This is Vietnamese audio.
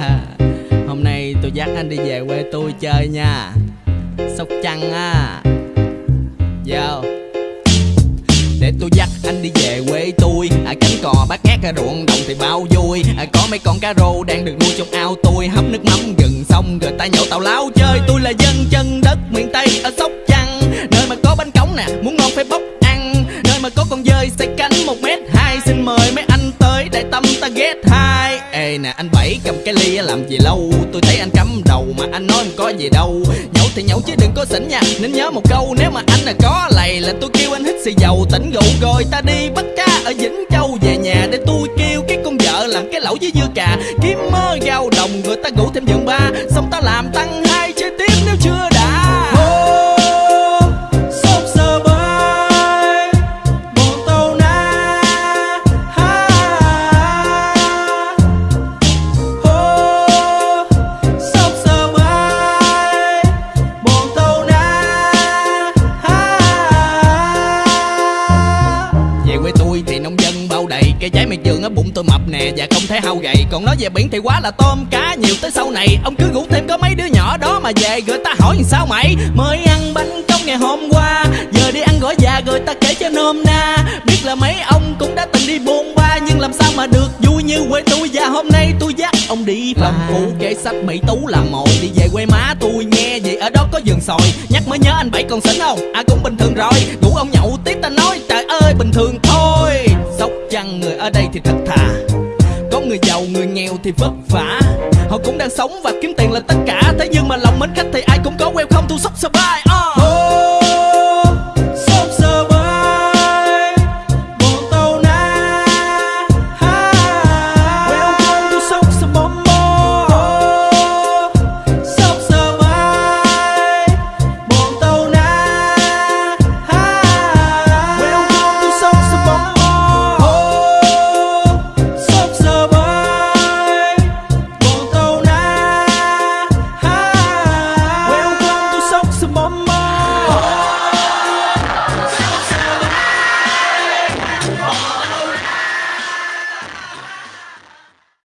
hôm nay tôi dắt anh đi về quê tôi chơi nha. Sóc Trăng á. Vô. Để tôi dắt anh đi về quê tôi. À, Cánh cò bát ngát ruộng đồng thì bao vui. À, Có mấy con cá rô đang được nuôi trong ao tôi. Hấp nước mắm gần xong rồi ta nhậu tàu láo chơi. Tôi là dân chân đất miền Tây ở Sóc Trăng. Nơi mà có bánh cống nè, muốn ngon phải bốc ăn. Nơi mà có con dơi xây cánh một mét. Ê nè, anh Bảy cầm cái ly làm gì lâu? Tôi thấy anh cắm đầu mà anh nói có gì đâu. Nhậu thì nhậu chứ đừng có xỉn nha. Nên nhớ một câu, nếu mà anh là có lầy Là tôi kêu anh hít xì dầu. Tỉnh rượu rồi ta đi bắt cá ở Vĩnh Châu. Về nhà để tôi kêu cái con vợ làm cái lẩu với dưa cà. Kiếm mơ gao đồng, người ta ngủ thêm giường ba. Xong ta làm tăng Cây trái miệt vườn ở bụng tôi mập nè Và không thể hao gầy Còn nói về biển thì quá là tôm cá nhiều tới sau này. Ông cứ ngủ thêm có mấy đứa nhỏ đó mà về Rồi ta hỏi làm sao mày? Mới ăn bánh công ngày hôm qua Giờ đi ăn gỏi già rồi ta kể cho nôm na. Biết là mấy ông cũng đã từng đi buôn ba Nhưng làm sao mà được vui như quê tôi? Và hôm nay tôi dắt ông đi phòng cũ Kể sách Mỹ Tú là một. Đi về quê má tôi nghe vậy ở đó có vườn sồi Nhắc mới nhớ anh Bảy còn xỉn không? À cũng bình thường rồi. Ngủ ông nhậu tiếp ta nói trời ơi bình thường thôi Người ở đây thì thật thà. Có người giàu, người nghèo thì vất vả. Họ cũng đang sống và kiếm tiền là tất cả. Thế nhưng mà lòng mến khách thì ai cũng có welcome to shop survive uh.